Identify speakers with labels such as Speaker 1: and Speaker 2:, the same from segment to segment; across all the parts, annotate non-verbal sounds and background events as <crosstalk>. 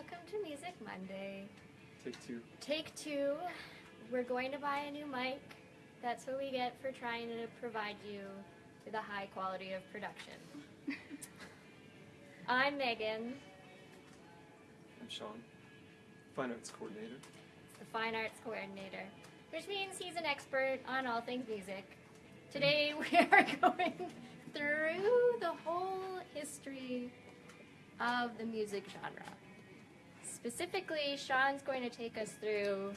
Speaker 1: Welcome to Music Monday.
Speaker 2: Take two.
Speaker 1: Take two. We're going to buy a new mic. That's what we get for trying to provide you with a high quality of production. <laughs> I'm Megan,
Speaker 2: I'm Sean, Fine Arts Coordinator.
Speaker 1: the Fine Arts Coordinator, which means he's an expert on all things music. Today <laughs> we are going through the whole history of the music genre. Specifically, Sean's going to take us through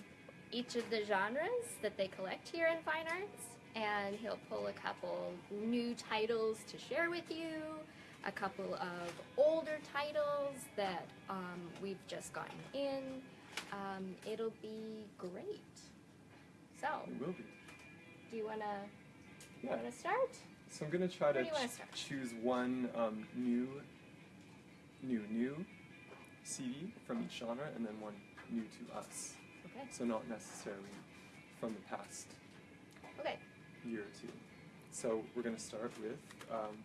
Speaker 1: each of the genres that they collect here in Fine Arts, and he'll pull a couple new titles to share with you, a couple of older titles that um, we've just gotten in. Um, it'll be great. So,
Speaker 2: It will be.
Speaker 1: do you wanna
Speaker 2: Yeah.
Speaker 1: wanna start?
Speaker 2: So I'm try to
Speaker 1: wanna
Speaker 2: ch- choose one um, new, new, new CD from each genre, and then one new to us.
Speaker 1: Okay.
Speaker 2: So not necessarily from the past
Speaker 1: Okay.
Speaker 2: year or two. So we're gonna start with um,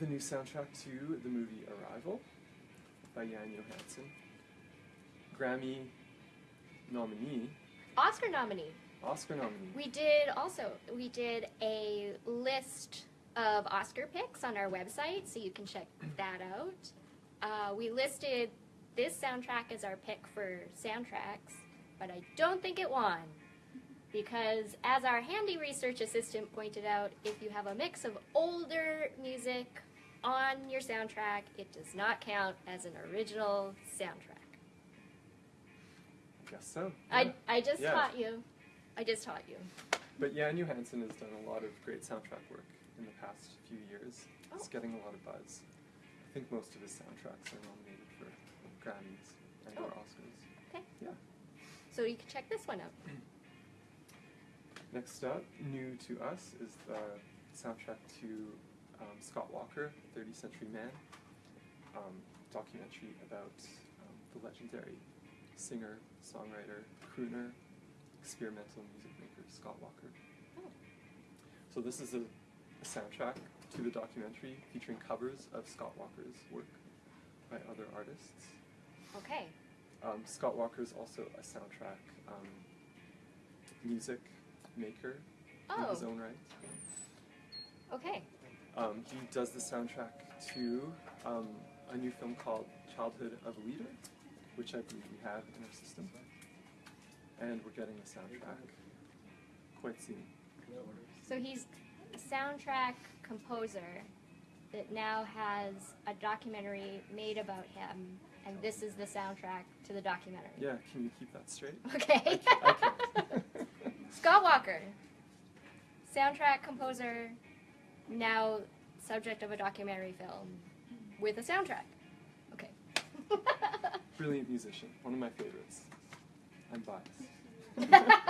Speaker 2: the new soundtrack to the movie Arrival by Jóhann Jóhannsson. Grammy nominee,
Speaker 1: Oscar nominee.
Speaker 2: Oscar nominee.
Speaker 1: We did also we did a list of Oscar picks on our website, so you can check that out. Uh, we listed this soundtrack as our pick for soundtracks, but I don't think it won because, as our handy research assistant pointed out, if you have a mix of older music on your soundtrack, it does not count as an original soundtrack.
Speaker 2: I guess so.
Speaker 1: I,
Speaker 2: yeah.
Speaker 1: I just
Speaker 2: Yeah.
Speaker 1: taught you. I just taught you.
Speaker 2: But Jóhann Jóhannsson has done a lot of great soundtrack work in the past few years.
Speaker 1: Oh.
Speaker 2: It's getting a lot of buzz. I think most of his soundtracks are nominated for Grammys and or
Speaker 1: Oh.
Speaker 2: Oscars.
Speaker 1: Okay.
Speaker 2: Yeah.
Speaker 1: So you can check this one out. <clears throat>
Speaker 2: Next up, new to us, is the soundtrack to um, Scott Walker, 30th Century Man, um, documentary about um, the legendary singer, songwriter, crooner, experimental music maker Scott Walker.
Speaker 1: Oh.
Speaker 2: So this is a, a soundtrack to the documentary featuring covers of Scott Walker's work by other artists.
Speaker 1: Okay.
Speaker 2: Um, Scott Walker is also a soundtrack um, music maker in his
Speaker 1: Oh.
Speaker 2: own right.
Speaker 1: Okay.
Speaker 2: Um, he does the soundtrack to um, a new film called Childhood of a Leader, which I believe we have in our system. And we're getting the soundtrack quite soon.
Speaker 1: So he's soundtrack composer that now has a documentary made about him, and this is the soundtrack to the documentary.
Speaker 2: Yeah, can you keep that straight?
Speaker 1: Okay.
Speaker 2: I can't. <laughs>
Speaker 1: Scott Walker, soundtrack composer, now subject of a documentary film with a soundtrack. Okay. <laughs>
Speaker 2: Brilliant musician, one of my favorites. I'm biased. <laughs>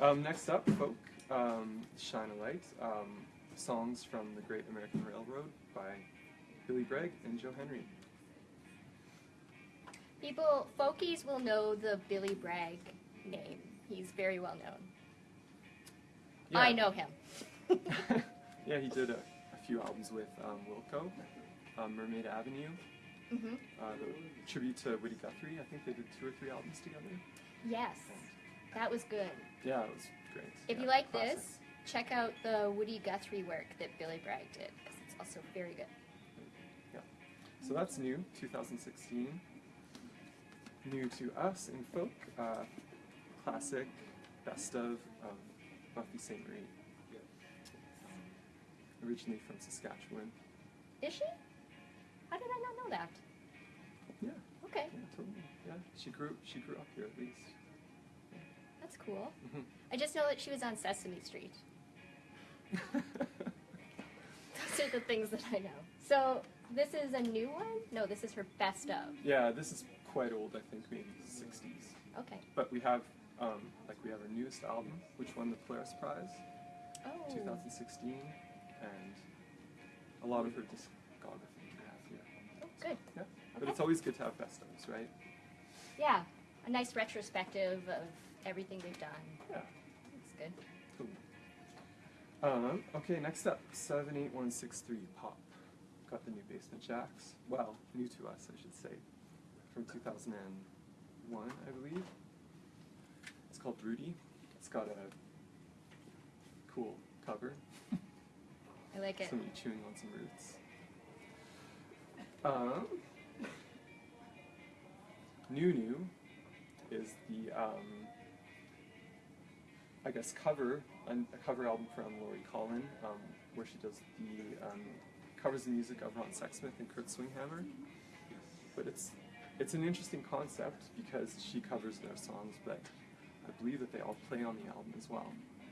Speaker 2: Um, next up, folk, um, Shine a Light, um, songs from the Great American Railroad by Billy Bragg and Joe Henry.
Speaker 1: People, folkies will know the Billy Bragg name. He's very well known.
Speaker 2: Yeah.
Speaker 1: I know him. <laughs>
Speaker 2: yeah, he did a, a few albums with um, Wilco, um, Mermaid Avenue,
Speaker 1: hmm
Speaker 2: uh, the tribute to Woody Guthrie. I think they did two or three albums together.
Speaker 1: Yes,
Speaker 2: And
Speaker 1: that was good.
Speaker 2: yeah, it was
Speaker 1: If
Speaker 2: Yeah,
Speaker 1: you like
Speaker 2: classic.
Speaker 1: this, check out the Woody Guthrie work that Billy Bragg did because it's also very good. Yeah.
Speaker 2: So that's new, 2016. New to us in folk, uh, classic, best of of Buffy Sainte-Marie. Originally from Saskatchewan.
Speaker 1: Is she? How did I not know that?
Speaker 2: Yeah,
Speaker 1: Okay,
Speaker 2: yeah, totally. Yeah, she grew she grew up here at least.
Speaker 1: That's cool. I just know that she was on Sesame Street. <laughs> Those are the things that I know. So this is a new one? No, this is her best of.
Speaker 2: yeah, this is quite old. I think maybe 60s.
Speaker 1: Okay.
Speaker 2: But we have um, like we have our newest album, which won the Polaris Prize,
Speaker 1: Oh.
Speaker 2: 2016, and a lot of her discography we have here.
Speaker 1: Oh, good.
Speaker 2: Yeah, but it's always good to have best ofs, right?
Speaker 1: Yeah, a nice retrospective of everything they've done.
Speaker 2: Yeah.
Speaker 1: That's good.
Speaker 2: Cool. Um, okay, next up, 78163 Pop. Got the new Basement Jaxx. Well, new to us, I should say. from 2001, I believe. It's called Rooty. It's got a cool cover.
Speaker 1: I like it.
Speaker 2: Somebody chewing on some roots. Um, New New is the, um, I guess, cover, a cover album from Lori Cullen, um, where she does the, um, covers the music of Ron Sexsmith and Kurt Swinghammer. But it's, it's an interesting concept because she covers their songs, but I believe that they all play on the album as well.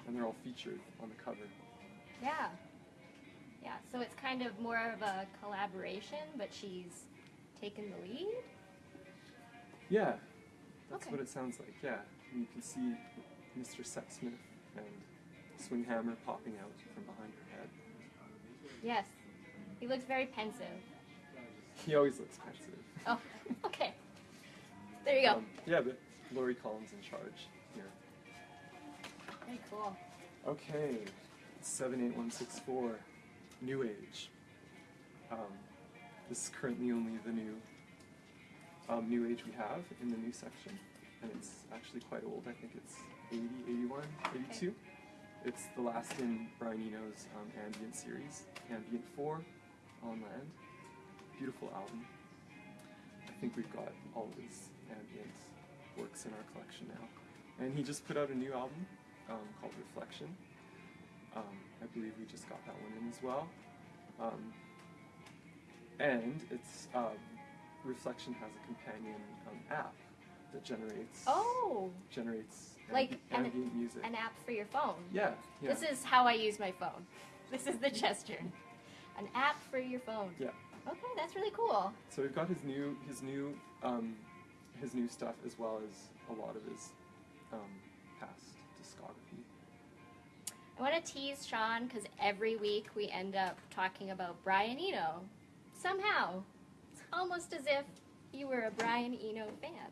Speaker 2: And they're all featured on the cover.
Speaker 1: Yeah. Yeah, so it's kind of more of a collaboration, but she's taken the lead.
Speaker 2: Yeah, that's
Speaker 1: Okay.
Speaker 2: what it sounds like. Yeah, and you can see Mr. Sexsmith and Swinghammer popping out from behind her head.
Speaker 1: Yes. He looks very pensive.
Speaker 2: He always looks pensive.
Speaker 1: Oh, <laughs> okay. There you go.
Speaker 2: Um, yeah, but Lori Cullen's in charge here.
Speaker 1: Very cool.
Speaker 2: Okay, seven eight one six four, New Age. Um, this is currently only the new um, New Age we have in the new section, and it's actually quite old. I think it's 80, 81, 82. It's the last in Brian Eno's um, ambient series, Ambient 4 on Land. Beautiful album. I think we've got all of his ambient works in our collection now. And he just put out a new album um, called Reflection. Um, I believe we just got that one in as well. Um, and it's um, Reflection has a companion um, app that generates
Speaker 1: Oh,
Speaker 2: generates
Speaker 1: Like
Speaker 2: ambi-
Speaker 1: an-
Speaker 2: music.
Speaker 1: an app for your phone.
Speaker 2: yeah, yeah,
Speaker 1: This is how I use my phone. <laughs> This is the gesture. An app for your phone.
Speaker 2: yeah.
Speaker 1: Okay, that's really cool.
Speaker 2: So we've got his new his new um, his new stuff as well as a lot of his um, past discography.
Speaker 1: I want to tease Sean because every week we end up talking about Brian Eno. Somehow. It's almost as if you were a Brian Eno fan.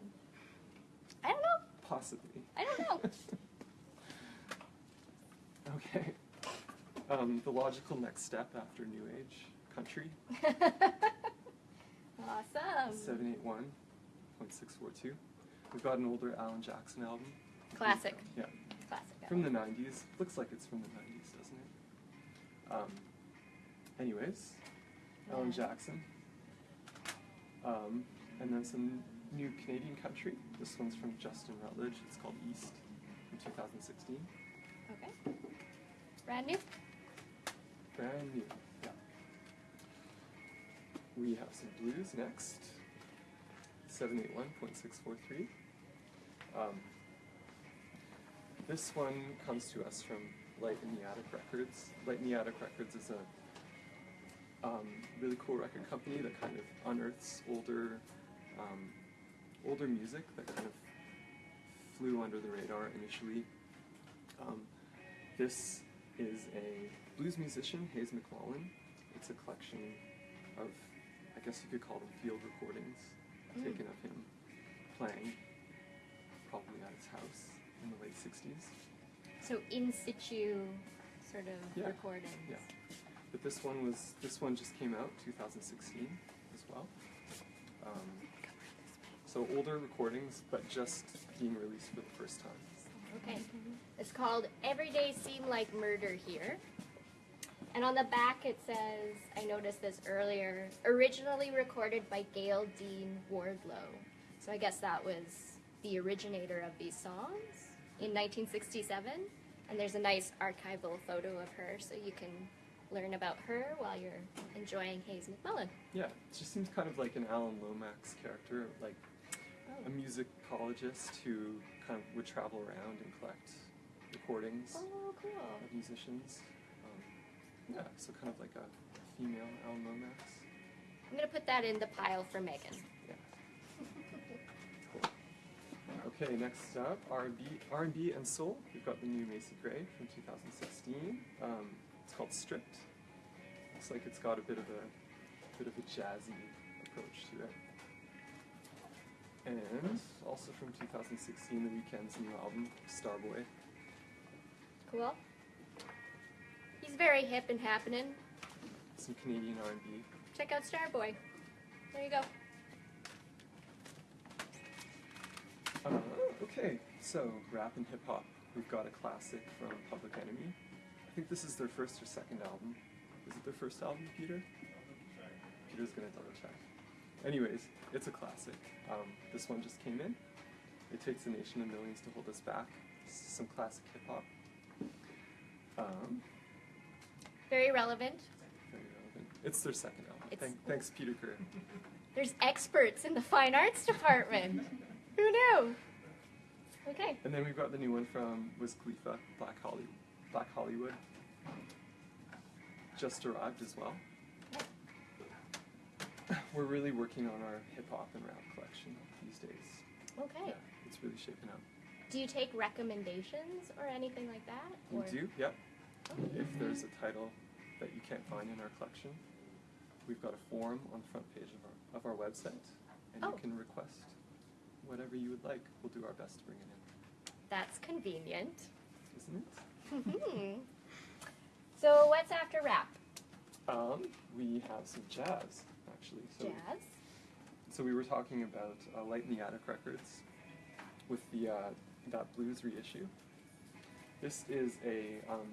Speaker 1: I don't know.
Speaker 2: Possibly.
Speaker 1: I don't know. <laughs>
Speaker 2: Okay. Um, the logical next step after New Age country, <laughs>
Speaker 1: awesome.
Speaker 2: 781.642. We've got an older Alan Jackson album.
Speaker 1: Classic.
Speaker 2: Yeah.
Speaker 1: Classic.
Speaker 2: From the 90s. Looks like it's from the 90s, doesn't it? Um, anyways, Alan Jackson. Um, and then some new Canadian country. This one's from Justin Rutledge. It's called East from 2016.
Speaker 1: Okay. Brand new?
Speaker 2: Brand new. Yeah. We have some blues next. 781.643. Um, this one comes to us from Light in the Attic Records. Light in the Attic Records is a um, really cool record company that kind of unearths older, um, older music that kind of flew under the radar initially. Um, this is a blues musician, Hayes McMullen. It's a collection of, I guess you could call them field recordings
Speaker 1: Mm.
Speaker 2: taken of him playing, probably at his house in the late 60s.
Speaker 1: So in situ sort of
Speaker 2: Yeah.
Speaker 1: recordings.
Speaker 2: Yeah. But this one was, this one just came out 2016 as well. Um, so older recordings, but just being released for the first time.
Speaker 1: Okay. It's called Every Day Seem Like Murder Here. And on the back it says, I noticed this earlier, originally recorded by Gayle Dean Wardlow. So I guess that was the originator of these songs in 1967. And there's a nice archival photo of her so you can learn about her while you're enjoying Hayes McMullen.
Speaker 2: Yeah, it just seems kind of like an Alan Lomax character, like a musicologist who kind of would travel around and collect recordings
Speaker 1: Oh, cool.
Speaker 2: of musicians. Um, yeah, so kind of like a female Alan Lomax.
Speaker 1: I'm going to put that in the pile for Megan.
Speaker 2: Yeah. Cool. Okay, next up, R&B, R&B and soul. We've got the new Macy Gray from 2016. Um, it's called Stripped. Looks like it's got a bit of a bit of a jazzy approach to it. And also from 2016, The Weeknd's new album, Starboy.
Speaker 1: Cool. He's very hip and happening.
Speaker 2: Some Canadian R&B.
Speaker 1: Check out Starboy. There you go.
Speaker 2: Uh, okay, so rap and hip hop. We've got a classic from Public Enemy. I think this is their first or second album. Is it their first album, Peter? Anyways, it's a classic. Um, this one just came in. It takes a nation of millions to hold us back. This is some classic hip hop. Um,
Speaker 1: Very relevant.
Speaker 2: very relevant. It's their second album. Thank, thanks, Peter Kerr. <laughs>
Speaker 1: There's experts in the fine arts department. Who knew? Okay.
Speaker 2: And then we've got the new one from Wiz Khalifa, Black Holly, Black Hollywood. Just arrived as well. We're really working on our hip hop and rap collection these days.
Speaker 1: Okay.
Speaker 2: Yeah, it's really shaping up.
Speaker 1: Do you take recommendations or anything like that?
Speaker 2: We
Speaker 1: Or-
Speaker 2: do, yep. If there's a title that you can't find in our collection, we've got a form on the front page of our, of our website, and
Speaker 1: Oh.
Speaker 2: you can request whatever you would like. We'll do our best to bring it in,
Speaker 1: That's convenient.
Speaker 2: isn't it?
Speaker 1: Mhm. so what's after rap?
Speaker 2: Um, we have some jazz, actually. So,
Speaker 1: Jazz.
Speaker 2: so we were talking about uh, Light in the Attic Records with the uh, that blues reissue. This is a um,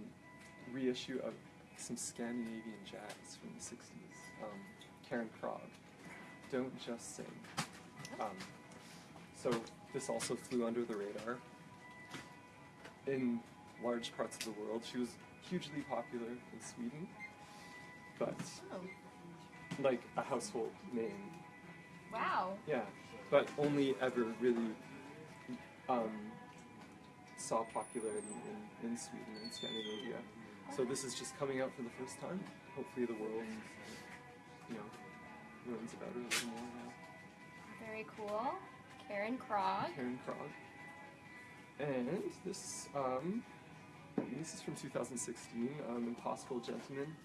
Speaker 2: reissue of some Scandinavian jazz from the '60s. Um, Karin Krog, "Don't Just Sing." Um, so this also flew under the radar in large parts of the world. She was hugely popular in Sweden, but
Speaker 1: Oh. Like
Speaker 2: a household name.
Speaker 1: Wow.
Speaker 2: Yeah, but only ever really um, saw popularity in, in Sweden and Scandinavia. So this is just coming out for the first time. Hopefully the world, you know, learns about her a little more now.
Speaker 1: Very cool. Karin Krog.
Speaker 2: Karin Krog. And this, um, this is from 2016, um, Impossible Gentleman.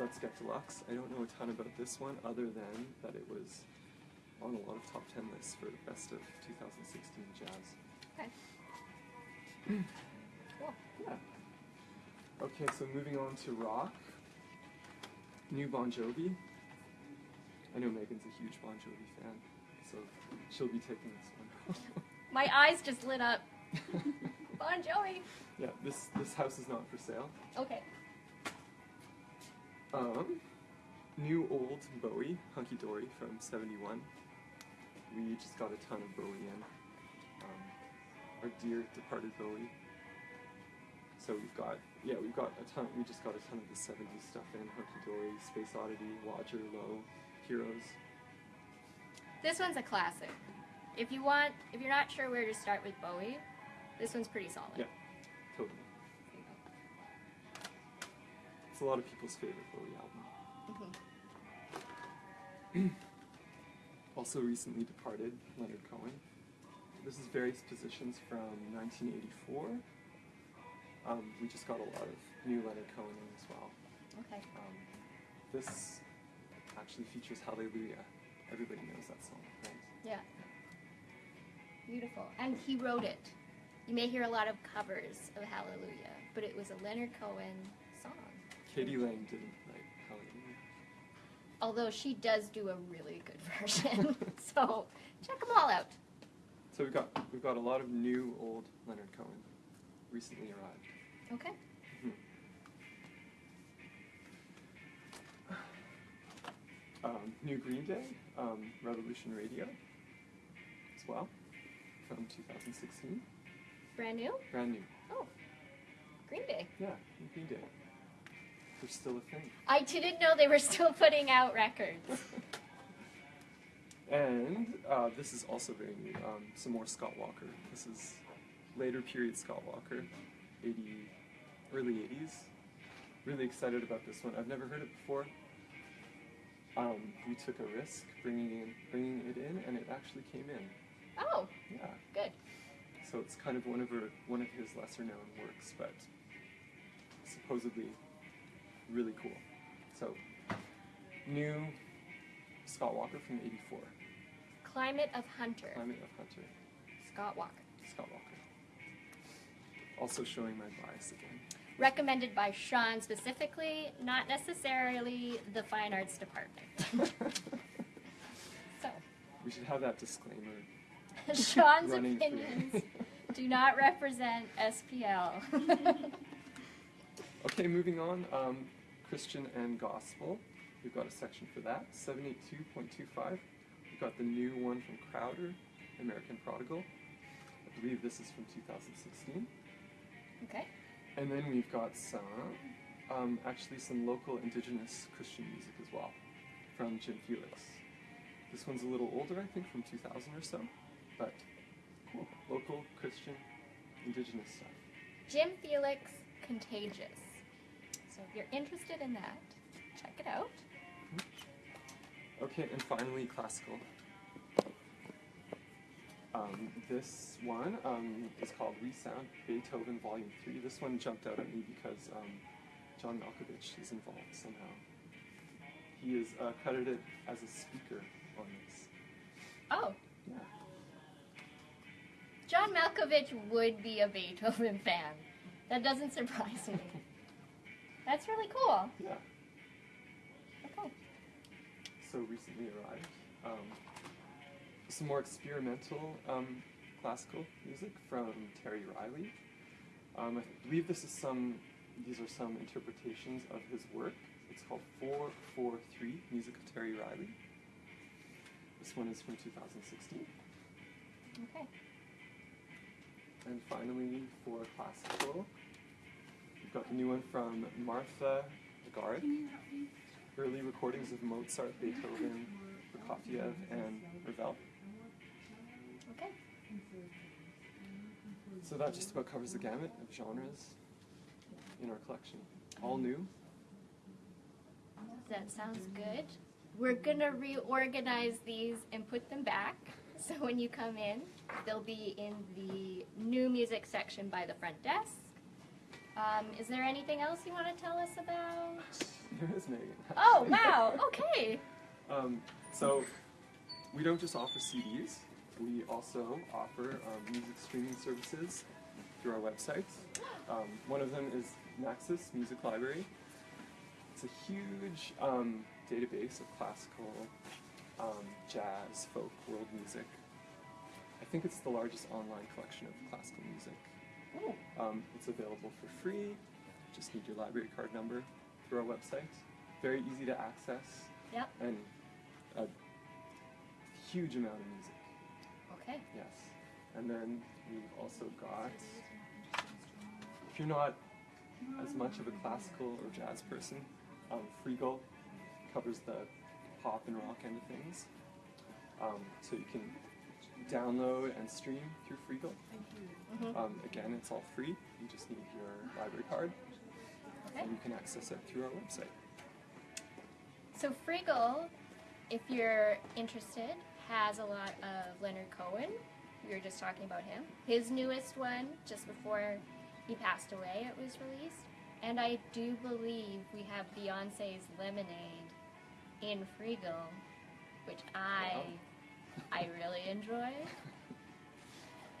Speaker 2: Let's Get Deluxe. I don't know a ton about this one other than that it was on a lot of top 10 lists for the best of 2016 jazz.
Speaker 1: Okay. <clears throat> cool.
Speaker 2: Yeah. Okay, so moving on to rock. New Bon Jovi. I know Megan's a huge Bon Jovi fan, so she'll be taking this one. <laughs>
Speaker 1: My eyes just lit up. <laughs> Bon Jovi.
Speaker 2: yeah, this this house is not for sale.
Speaker 1: Okay.
Speaker 2: Um, new old Bowie, Hunky Dory from '71. We just got a ton of Bowie in. Um, our dear departed Bowie. So we've got yeah we've got a ton. We just got a ton of the '70s stuff in Hunky Dory, Space Oddity, Roger Low, Heroes.
Speaker 1: This one's a classic. If you want, if you're not sure where to start with Bowie, this one's pretty solid.
Speaker 2: Yeah, a lot of people's favorite Bowie album.
Speaker 1: Mhm.
Speaker 2: Also recently departed, Leonard Cohen. This is various positions from 1984. Um, we just got a lot of new Leonard Cohen in as well.
Speaker 1: Okay.
Speaker 2: Um, this actually features Hallelujah. Everybody knows that song, right?
Speaker 1: Yeah. Beautiful. And he wrote it. You may hear a lot of covers of Hallelujah, but it was a Leonard Cohen song.
Speaker 2: k.d. lang didn't Hallelujah.
Speaker 1: Although she does do a really good <laughs> version. so check them all out.
Speaker 2: So we've got we've got a lot of new old Leonard Cohen recently arrived.
Speaker 1: Okay.
Speaker 2: Mhm. Um, new Green Day, um, Revolution Radio, as well, from 2016.
Speaker 1: Brand new?
Speaker 2: Brand new.
Speaker 1: Oh. Green Day.
Speaker 2: Yeah, new Green Day. Still a thing.
Speaker 1: I didn't know they were still putting out records. <laughs>
Speaker 2: And uh, this is also very new. Um, some more Scott Walker. This is later period Scott Walker, 80, early 80s. Really excited about this one. I've never heard it before. Um, we took a risk bringing in, bringing it in, and it actually came in.
Speaker 1: Oh,
Speaker 2: Yeah.
Speaker 1: good.
Speaker 2: So it's kind of one of her, one of his lesser known works, but supposedly really cool. So new Scott Walker from '84,
Speaker 1: Climate of Hunter.
Speaker 2: Climate of Hunter,
Speaker 1: Scott Walker.
Speaker 2: Scott Walker. Also showing my bias again.
Speaker 1: Recommended by Sean specifically, not necessarily the fine arts department. <laughs> so,
Speaker 2: we should have that disclaimer <laughs>
Speaker 1: Sean's opinions <laughs> do not represent SPL.
Speaker 2: Okay, moving on. Um, Christian and Gospel. We've got a section for that. 72.25. We've got the new one from Crowder, American Prodigal. I believe this is from 2016.
Speaker 1: okay.
Speaker 2: And then we've got some, um, actually some local indigenous Christian music as well, from Jim Felix. This one's a little older, I think, from 2000 or so, but cool. Local Christian indigenous stuff.
Speaker 1: Jim Felix Contagious. So if you're interested in that, check it out.
Speaker 2: Okay, and finally, classical. Um, this one um, is called Resound Beethoven Volume 3. This one jumped out at me because um, John Malkovich is involved somehow. He is uh, credited as a speaker on this.
Speaker 1: Oh,
Speaker 2: Yeah.
Speaker 1: John Malkovich would be a Beethoven fan. That doesn't surprise me. <laughs> That's really cool.
Speaker 2: Yeah.
Speaker 1: Okay.
Speaker 2: So recently arrived. Um, some more experimental um, classical music from Terry Riley. Um, I believe this is some. These are some interpretations of his work. It's called Four Four Three Music of Terry Riley. This one is from 2016.
Speaker 1: Okay.
Speaker 2: And finally, for classical, got the new one from Martha Lagarde. Early recordings of Mozart, Beethoven, Prokofiev, and Ravel.
Speaker 1: Okay.
Speaker 2: So that just about covers the gamut of genres in our collection. All new.
Speaker 1: That sounds good. We're gonna reorganize these and put them back. So when you come in, they'll be in the new music section by the front desk. Um, is there anything else you want to tell us about? <laughs>
Speaker 2: There is Megan.
Speaker 1: Oh wow! Okay. <laughs>
Speaker 2: Um, so we don't just offer CDs. We also offer um, music streaming services through our website. <gasps> Um, one of them is Naxos Music Library. It's a huge um, database of classical, um, jazz, folk, world music. I think it's the largest online collection of classical music. Um, it's available for free. Just need your library card number through our website. Very easy to access
Speaker 1: Yep.
Speaker 2: and a huge amount of music.
Speaker 1: Okay.
Speaker 2: Yes. And then we've also got, if you're not as much of a classical or jazz person, um, Freegal covers the pop and rock end of things. Um, so you can download and stream through Freegal.
Speaker 1: Mhm.
Speaker 2: Um, again, it's all free. You just need your library card,
Speaker 1: Okay.
Speaker 2: and you can access it through our website.
Speaker 1: So Freegal, if you're interested, has a lot of Leonard Cohen. We were just talking about him. His newest one, just before he passed away, it was released. And I do believe we have Beyonce's Lemonade in Freegal, which I I really enjoy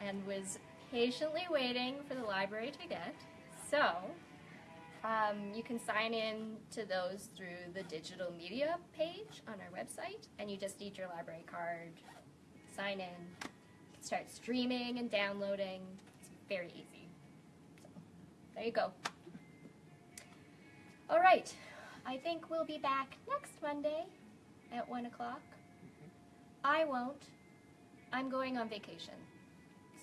Speaker 1: and was patiently waiting for the library to get. So, um, you can sign in to those through the digital media page on our website, and you just need your library card, sign in, start streaming and downloading. It's very easy. So, there you go. All right, I think we'll be back next Monday at 1 o'clock. I won't. I'm going on vacation.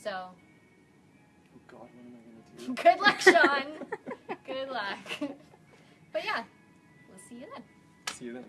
Speaker 1: So,
Speaker 2: Oh God, what am I gonna do? <laughs>
Speaker 1: good luck, Sean. <laughs> good luck. But yeah, we'll see you then.
Speaker 2: See you then.